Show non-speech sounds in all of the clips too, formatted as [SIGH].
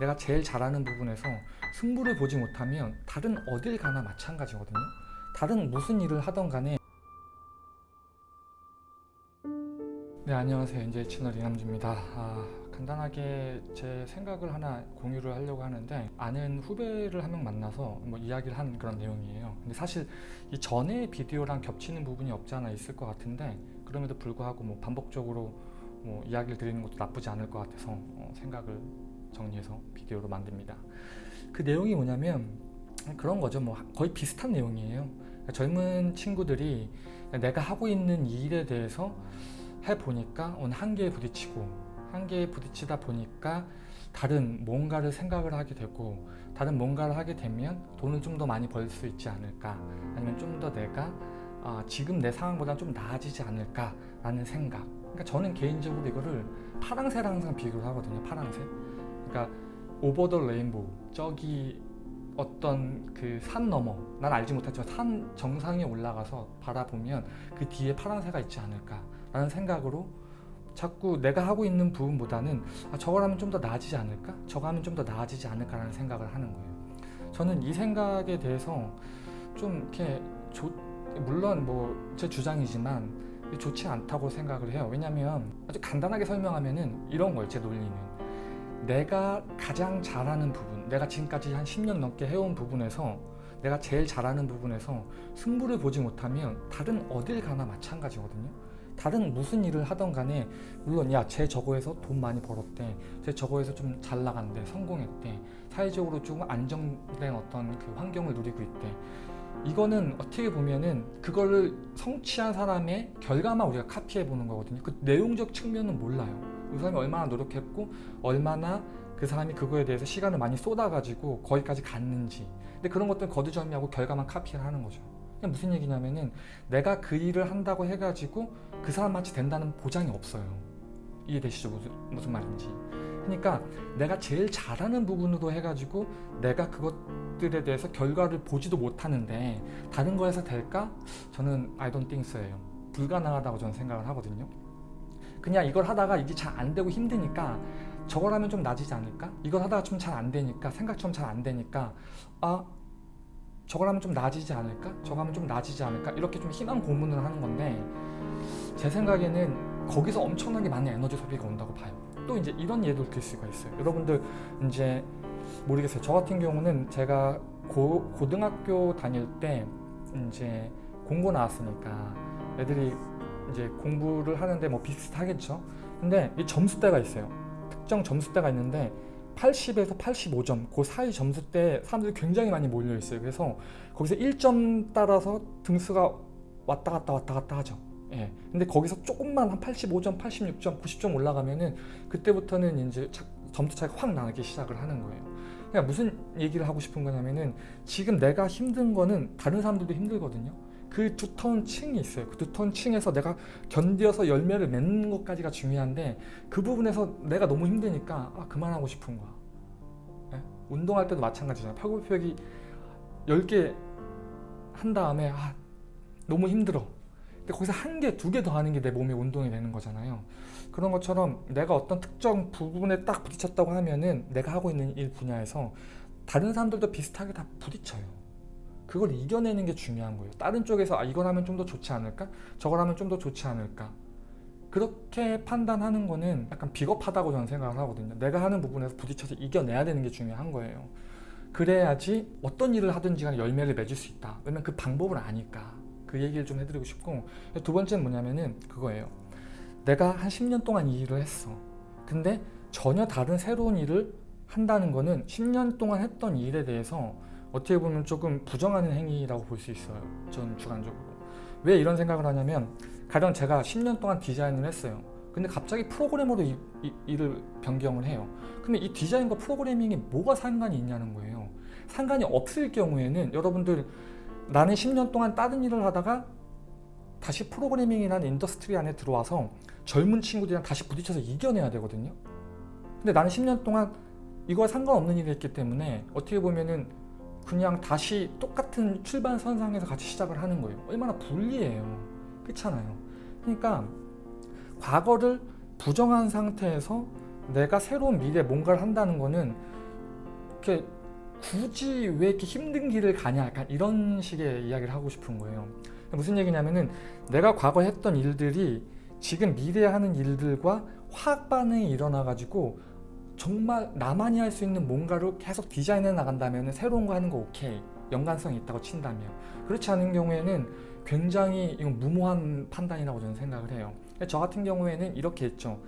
내가 제일 잘하는 부분에서 승부를 보지 못하면 다른 어딜 가나 마찬가지거든요. 다른 무슨 일을 하던 간에. 네 안녕하세요. NJ 채널 이남주입니다. 아, 간단하게 제 생각을 하나 공유를 하려고 하는데 아는 후배를 한 명 만나서 뭐 이야기를 한 그런 내용이에요. 근데 사실 이 전에 비디오랑 겹치는 부분이 없지 않아 있을 것 같은데 그럼에도 불구하고 뭐 반복적으로 뭐 이야기를 드리는 것도 나쁘지 않을 것 같아서 어, 생각을 정리해서 비디오로 만듭니다. 그 내용이 뭐냐면 그런 거죠. 뭐 거의 비슷한 내용이에요. 젊은 친구들이 내가 하고 있는 일에 대해서 해보니까 어느 한계에 부딪히고 한계에 부딪히다 보니까 다른 뭔가를 생각을 하게 되고 다른 뭔가를 하게 되면 돈을 좀 더 많이 벌 수 있지 않을까? 아니면 좀 더 내가 아, 지금 내 상황보다 좀 나아지지 않을까 라는 생각. 그러니까 저는 개인적으로 이거를 파랑새랑 항상 비교를 하거든요 파랑새 그러니까 오버 더 레인보우 저기 어떤 그 산 너머 난 알지 못하지만 산 정상에 올라가서 바라보면 그 뒤에 파란새가 있지 않을까 라는 생각으로 자꾸 내가 하고 있는 부분보다는 아, 저걸 하면 좀 더 나아지지 않을까? 저거 하면 좀 더 나아지지 않을까 라는 생각을 하는 거예요. 저는 이 생각에 대해서 좀 이렇게 조, 물론 뭐 제 주장이지만 좋지 않다고 생각을 해요. 왜냐면 아주 간단하게 설명하면은 이런 거예요 제 논리는 내가 가장 잘하는 부분 내가 지금까지 한 10년 넘게 해온 부분에서 내가 제일 잘하는 부분에서 승부를 보지 못하면 다른 어딜 가나 마찬가지거든요. 다른 무슨 일을 하던 간에 물론 야 쟤 저거에서 돈 많이 벌었대 쟤 저거에서 좀 잘 나간대 성공했대 사회적으로 조금 안정된 어떤 그 환경을 누리고 있대. 이거는 어떻게 보면은 그거를 성취한 사람의 결과만 우리가 카피해 보는 거거든요. 그 내용적 측면은 몰라요 그 사람이 얼마나 노력했고 얼마나 그 사람이 그거에 대해서 시간을 많이 쏟아가지고 거기까지 갔는지. 근데 그런 것들은 거두절미하고 결과만 카피를 하는 거죠. 그냥 무슨 얘기냐면은 내가 그 일을 한다고 해가지고 그 사람같이 된다는 보장이 없어요. 이해되시죠? 무슨, 무슨 말인지. 그러니까 내가 제일 잘하는 부분으로 해가지고 내가 그것들에 대해서 결과를 보지도 못하는데 다른 거에서 될까? 저는 I don't think so예요. 불가능하다고 저는 생각을 하거든요 그냥 이걸 하다가 이게 잘 안 되고 힘드니까 저걸 하면 좀 나아지지 않을까? 이걸 하다가 좀 잘 안 되니까 생각처럼 잘 안 되니까 아 저걸 하면 좀 나아지지 않을까? 저거 하면 좀 나아지지 않을까? 이렇게 좀 희망 고문을 하는 건데 제 생각에는 거기서 엄청나게 많은 에너지 소비가 온다고 봐요 또 이제 이런 예도 들 수가 있어요 여러분들 이제 모르겠어요 저 같은 경우는 제가 고, 고등학교 다닐 때 이제 공고 나왔으니까 애들이 이제 공부를 하는데 뭐 비슷하겠죠 근데 이 점수대가 있어요 특정 점수대가 있는데 80에서 85점 그 사이 점수대 사람들이 굉장히 많이 몰려 있어요 그래서 거기서 1점 따라서 등수가 왔다 갔다 왔다 갔다 하죠 예. 근데 거기서 조금만 한 85점, 86점, 90점 올라가면은 그때부터는 이제 점수 차이가 확 나기 시작을 하는 거예요. 그러니까 무슨 얘기를 하고 싶은 거냐면은 지금 내가 힘든 거는 다른 사람들도 힘들거든요. 그 두터운 층이 있어요. 그 두터운 층에서 내가 견디어서 열매를 맺는 것까지가 중요한데 그 부분에서 내가 너무 힘드니까 아, 그만하고 싶은 거야. 예? 운동할 때도 마찬가지잖아요. 팔굽혀펴기 10개 한 다음에 아, 너무 힘들어. 근데 거기서 한 개, 두 개 더 하는 게 내 몸의 운동이 되는 거잖아요. 그런 것처럼 내가 어떤 특정 부분에 딱 부딪혔다고 하면은 내가 하고 있는 일 분야에서 다른 사람들도 비슷하게 다 부딪혀요. 그걸 이겨내는 게 중요한 거예요. 다른 쪽에서 아, 이걸 하면 좀 더 좋지 않을까? 저걸 하면 좀 더 좋지 않을까? 그렇게 판단하는 거는 약간 비겁하다고 저는 생각을 하거든요. 내가 하는 부분에서 부딪혀서 이겨내야 되는 게 중요한 거예요. 그래야지 어떤 일을 하든지 간에 열매를 맺을 수 있다. 왜냐면 그 방법을 아니까. 그 얘기를 좀 해드리고 싶고 두 번째는 뭐냐면은 그거예요. 내가 한 10년 동안 이 일을 했어. 근데 전혀 다른 새로운 일을 한다는 거는 10년 동안 했던 일에 대해서 어떻게 보면 조금 부정하는 행위라고 볼 수 있어요. 전 주관적으로. 왜 이런 생각을 하냐면 가령 제가 10년 동안 디자인을 했어요. 근데 갑자기 프로그래머로 이, 이, 일을 변경을 해요. 그러면 이 디자인과 프로그래밍이 뭐가 상관이 있냐는 거예요. 상관이 없을 경우에는 여러분들 나는 10년 동안 다른 일을 하다가 다시 프로그래밍이라는 industry 안에 들어와서 젊은 친구들이랑 다시 부딪혀서 이겨내야 되거든요. 근데 나는 10년 동안 이거와 상관없는 일을 했기 때문에 어떻게 보면은 그냥 다시 똑같은 출발선상에서 같이 시작을 하는 거예요. 얼마나 불리해요. 그렇잖아요. 그러니까 과거를 부정한 상태에서 내가 새로운 미래에 뭔가를 한다는 거는 이렇게 굳이 왜 이렇게 힘든 길을 가냐 약간 이런 식의 이야기를 하고 싶은 거예요. 무슨 얘기냐면은 내가 과거에 했던 일들이 지금 미래에 하는 일들과 화학 반응이 일어나 가지고 정말 나만이 할 수 있는 뭔가로 계속 디자인해 나간다면 새로운 거 하는 거 오케이. 연관성이 있다고 친다면. 그렇지 않은 경우에는 굉장히 이건 무모한 판단이라고 저는 생각을 해요. 저 같은 경우에는 이렇게 했죠.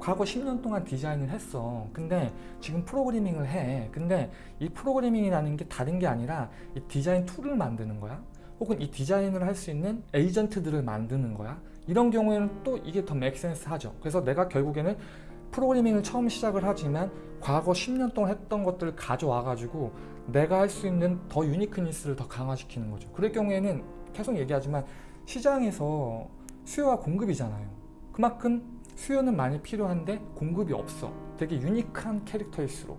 과거 10년 동안 디자인을 했어. 근데 지금 프로그래밍을 해. 근데 이 프로그래밍이라는 게 다른 게 아니라 이 디자인 tool을 만드는 거야? 혹은 이 디자인을 할 수 있는 에이전트들을 만드는 거야? 이런 경우에는 또 이게 더 make sense 하죠. 그래서 내가 결국에는 프로그래밍을 처음 시작을 하지만 과거 10년 동안 했던 것들을 가져와 가지고 내가 할 수 있는 더 uniqueness를 더 강화시키는 거죠. 그럴 경우에는 계속 얘기하지만 시장에서 수요와 공급이잖아요. 그만큼 수요는 많이 필요한데 공급이 없어. 되게 unique한 캐릭터일수록.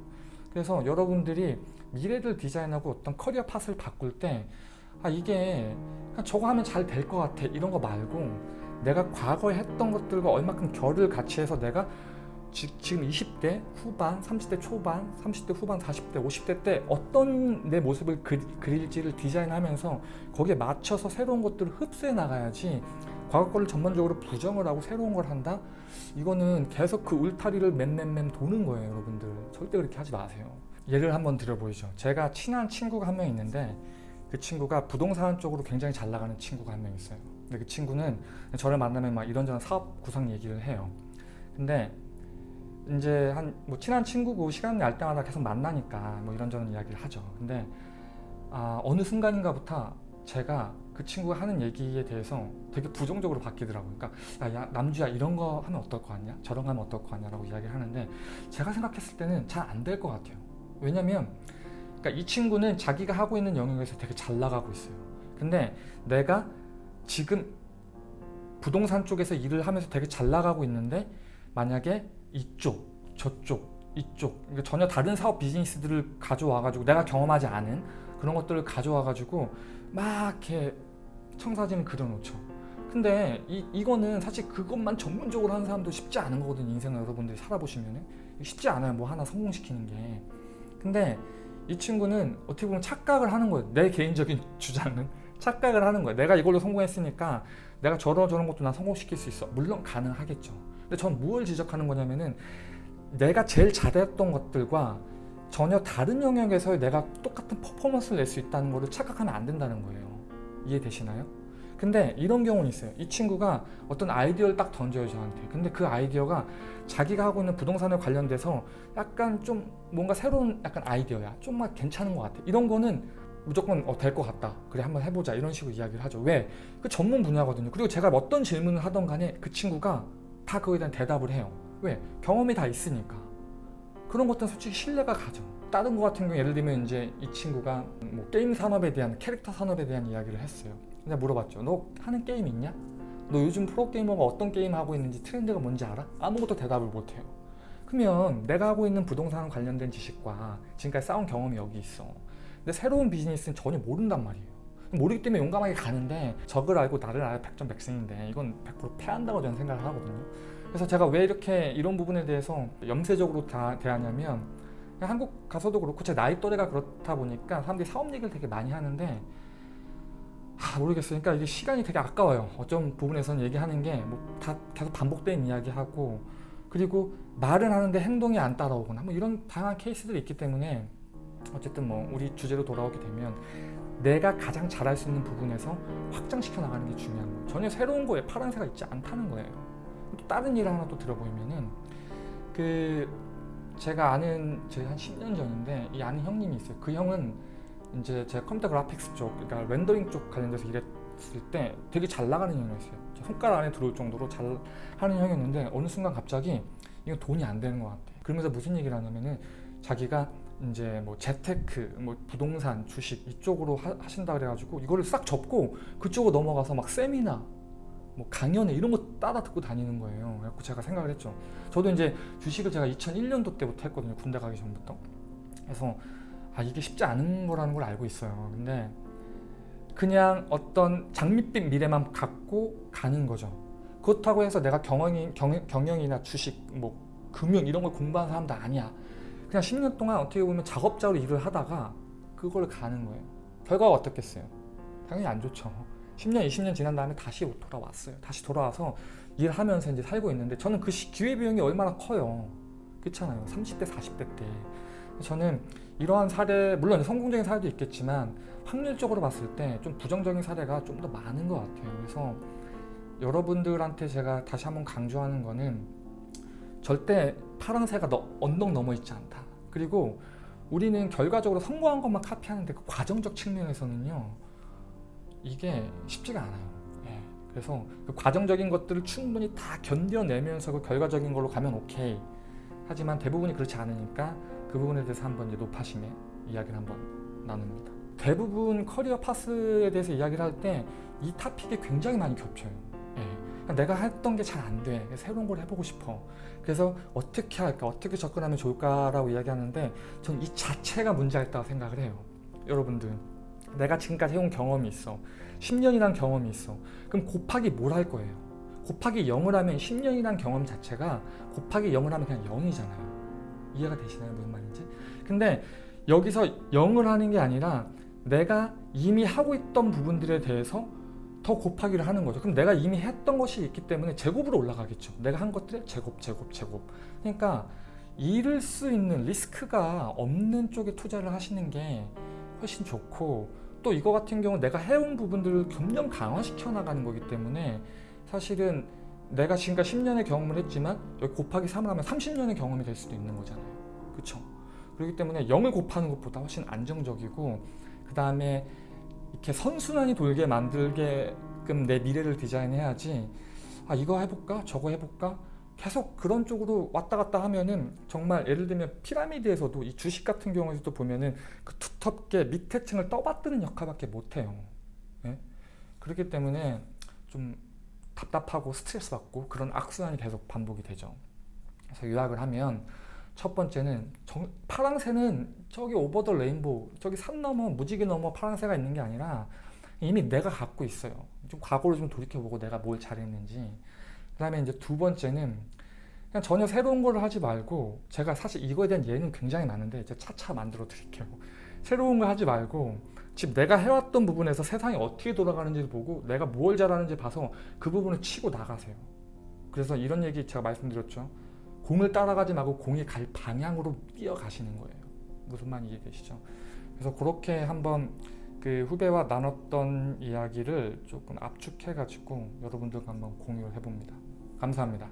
그래서 여러분들이 미래를 디자인하고 어떤 career path를 바꿀 때 아 이게 저거 하면 잘 될 것 같아. 이런 거 말고 내가 과거에 했던 것들과 얼마큼 결을 같이 해서 내가 지, 금 20대 후반, 30대 초반, 30대 후반, 40대, 50대 때 어떤 내 모습을 그, 그릴지를 디자인하면서 거기에 맞춰서 새로운 것들을 흡수해 나가야지 과거 거를 전반적으로 부정을 하고 새로운 걸 한다? 이거는 계속 그 울타리를 맴맴맴 도는 거예요 여러분들. 절대 그렇게 하지 마세요. 예를 한번 들어보이죠. 제가 친한 친구가 한 명 있는데 그 친구가 부동산 쪽으로 굉장히 잘 나가는 친구가 한 명 있어요. 근데 그 친구는 저를 만나면 막 이런저런 사업 구상 얘기를 해요. 근데 이제 한 뭐 친한 친구고 시간 날 때마다 계속 만나니까 뭐 이런저런 이야기를 하죠. 근데 아, 어느 순간인가부터 제가 그 친구가 하는 얘기에 대해서 되게 부정적으로 바뀌더라고요. 그러니까 야, 남주야 이런 거 하면 어떨 것 같냐? 저런 거 하면 어떨 것 같냐라고 이야기를 하는데 제가 생각했을 때는 잘 안 될 것 같아요. 왜냐면 그러니까 이 친구는 자기가 하고 있는 영역에서 되게 잘 나가고 있어요. 근데 내가 지금 부동산 쪽에서 일을 하면서 되게 잘 나가고 있는데 만약에 이쪽, 저쪽, 이쪽 그러니까 전혀 다른 사업 비즈니스들을 가져와 가지고 내가 경험하지 않은 그런 것들을 가져와 가지고 막 이렇게 청사진을 그려놓죠. 근데 이, 이거는 사실 그것만 전문적으로 하는 사람도 쉽지 않은 거거든요. 인생을 여러분들이 살아보시면 쉽지 않아요. 뭐 하나 성공시키는 게. 근데 이 친구는 어떻게 보면 착각을 하는 거예요. 내 개인적인 [LAUGHS] 주장은 착각을 하는 거예요. 내가 이걸로 성공했으니까 내가 저런 저런 것도 나 성공시킬 수 있어. 물론 가능하겠죠. 근데 전 무엇을 지적하는 거냐면은 내가 제일 잘했던 것들과 전혀 다른 영역에서 내가 똑같은 퍼포먼스를 낼 수 있다는 것을 착각하면 안 된다는 거예요. 이해되시나요? 근데 이런 경우는 있어요. 이 친구가 어떤 아이디어를 딱 던져요 저한테. 근데 그 아이디어가 자기가 하고 있는 부동산에 관련돼서 약간 좀 뭔가 새로운 약간 아이디어야. 좀만 괜찮은 것 같아. 이런 거는 무조건 어, 될 것 같다. 그래 한번 해보자. 이런 식으로 이야기를 하죠. 왜? 그 전문 분야거든요. 그리고 제가 어떤 질문을 하던 간에 그 친구가 다 그거에 대한 대답을 해요. 왜? 경험이 다 있으니까. 그런 것들은 솔직히 신뢰가 가죠. 다른 거 같은 경우 예를 들면 이제 이 친구가 뭐 게임 산업에 대한 캐릭터 산업에 대한 이야기를 했어요. 근데 물어봤죠. 너 하는 게임 있냐? 너 요즘 프로게이머가 어떤 게임 하고 있는지 트렌드가 뭔지 알아? 아무것도 대답을 못해요. 그러면 내가 하고 있는 부동산 관련된 지식과 지금까지 쌓은 경험이 여기 있어. 근데 새로운 비즈니스는 전혀 모른단 말이에요. 모르기 때문에 용감하게 가는데 적을 알고 나를 알아 백전 백승인데 이건 100% 패한다고 저는 생각을 하거든요. 그래서 제가 왜 이렇게 이런 부분에 대해서 염세적으로 다 대하냐면 한국 가서도 그렇고 제 나이 또래가 그렇다 보니까 사람들이 사업 얘기를 되게 많이 하는데 아, 모르겠어요. 그러니까 이게 시간이 되게 아까워요. 어떤 부분에서는 얘기하는 게 뭐 다 계속 반복된 이야기하고 그리고 말은 하는데 행동이 안 따라오거나 뭐 이런 다양한 케이스들이 있기 때문에 어쨌든 뭐 우리 주제로 돌아오게 되면 내가 가장 잘할 수 있는 부분에서 확장시켜 나가는 게 중요한 거예요. 전혀 새로운 거에 파란새가 있지 않다는 거예요. 또 다른 일을 하나 또 들어보면은 그 제가 아는 제가 한 10년 전인데 이 아는 형님이 있어요. 그 형은 이제 제 컴퓨터 그래픽스 쪽, 그러니까 렌더링 쪽 관련돼서 일했을 때 되게 잘 나가는 형이었어요. 손가락 안에 들어올 정도로 잘 하는 형이었는데 어느 순간 갑자기 이거 돈이 안 되는 것 같아. 그러면서 무슨 얘기를 하냐면은 자기가 이제 뭐 재테크, 뭐 부동산, 주식 이쪽으로 하, 신다 그래가지고 이거를 싹 접고 그쪽으로 넘어가서 막 세미나, 뭐 강연회 이런 거 따라 듣고 다니는 거예요. 그래서 제가 생각을 했죠. 저도 이제 주식을 제가 2001년도 때부터 했거든요. 군대 가기 전부터. 그래서 아 이게 쉽지 않은 거라는 걸 알고 있어요. 근데 그냥 어떤 장밋빛 미래만 갖고 가는 거죠. 그렇다고 해서 내가 경영이, 경, 경영이나 주식, 뭐 금융 이런 걸 공부한 사람도 아니야. 그냥 10년 동안 어떻게 보면 작업자로 일을 하다가 그걸 가는 거예요. 결과가 어떻겠어요? 당연히 안 좋죠. 10년, 20년 지난 다음에 다시 돌아왔어요. 다시 돌아와서 일하면서 이제 살고 있는데 저는 그 시- 기회비용이 얼마나 커요. 그렇잖아요. 30대, 40대 때. 저는 이러한 사례, 물론 성공적인 사례도 있겠지만 확률적으로 봤을 때 좀 부정적인 사례가 좀 더 많은 것 같아요. 그래서 여러분들한테 제가 다시 한번 강조하는 거는 절대 파랑새가 너, 언덕 넘어 있지 않다. 그리고 우리는 결과적으로 성공한 것만 카피하는데 그 과정적 측면에서는요 이게 쉽지가 않아요. 예. 그래서 그 과정적인 것들을 충분히 다 견뎌내면서 그 결과적인 걸로 가면 오케이. 하지만 대부분이 그렇지 않으니까 그 부분에 대해서 한번 이제 높아심에 이야기를 한번 나눕니다. 대부분 커리어 파스에 대해서 이야기를 할 때이 타픽이 굉장히 많이 겹쳐요. 내가 했던 게 잘 안 돼. 새로운 걸 해보고 싶어. 그래서 어떻게 할까, 어떻게 접근하면 좋을까라고 이야기하는데 전 이 자체가 문제가 있다고 생각을 해요. 여러분들, 내가 지금까지 해온 경험이 있어. 10년이란 경험이 있어. 그럼 곱하기 뭘 할 거예요? 곱하기 0을 하면 10년이란 경험 자체가 곱하기 0을 하면 그냥 0이잖아요. 이해가 되시나요? 무슨 말인지? 근데 여기서 0을 하는 게 아니라 내가 이미 하고 있던 부분들에 대해서 더 곱하기를 하는 거죠. 그럼 내가 이미 했던 것이 있기 때문에 제곱으로 올라가겠죠. 내가 한 것들의 제곱, 제곱, 제곱. 그러니까 잃을 수 있는 리스크가 없는 쪽에 투자를 하시는 게 훨씬 좋고 또 이거 같은 경우 내가 해온 부분들을 점점 강화시켜 나가는 거기 때문에 사실은 내가 지금까지 10년의 경험을 했지만 여기 곱하기 3을 하면 30년의 경험이 될 수도 있는 거잖아요. 그렇죠? 그렇기 때문에 0을 곱하는 것보다 훨씬 안정적이고 그 다음에 이렇게 선순환이 돌게 만들게끔 내 미래를 디자인해야지 아 이거 해볼까 저거 해볼까 계속 그런 쪽으로 왔다 갔다 하면은 정말 예를 들면 피라미드에서도 이 주식 같은 경우에서도 보면은 그 두텁게 밑에 층을 떠받드는 역할밖에 못해요. 예? 그렇기 때문에 좀 답답하고 스트레스 받고 그런 악순환이 계속 반복이 되죠. 그래서 요약을 하면 첫 번째는 정, 파랑새는 저기 오버 더 레인보우 저기 산 넘어 무지개 넘어 파랑새가 있는 게 아니라 이미 내가 갖고 있어요. 좀 과거를 좀 돌이켜보고 내가 뭘 잘했는지. 그 다음에 이제 두 번째는 그냥 전혀 새로운 걸 하지 말고 제가 사실 이거에 대한 예는 굉장히 많은데 이제 차차 만들어 드릴게요. 새로운 거 하지 말고 지금 내가 해왔던 부분에서 세상이 어떻게 돌아가는지를 보고 내가 뭘 잘하는지 봐서 그 부분을 치고 나가세요. 그래서 이런 얘기 제가 말씀드렸죠. 공을 따라가지 말고 공이 갈 방향으로 뛰어가시는 거예요. 무슨 말인지 이해 되시죠? 그래서 그렇게 한번 그 후배와 나눴던 이야기를 조금 압축해가지고 여러분들과 한번 공유를 해봅니다. 감사합니다.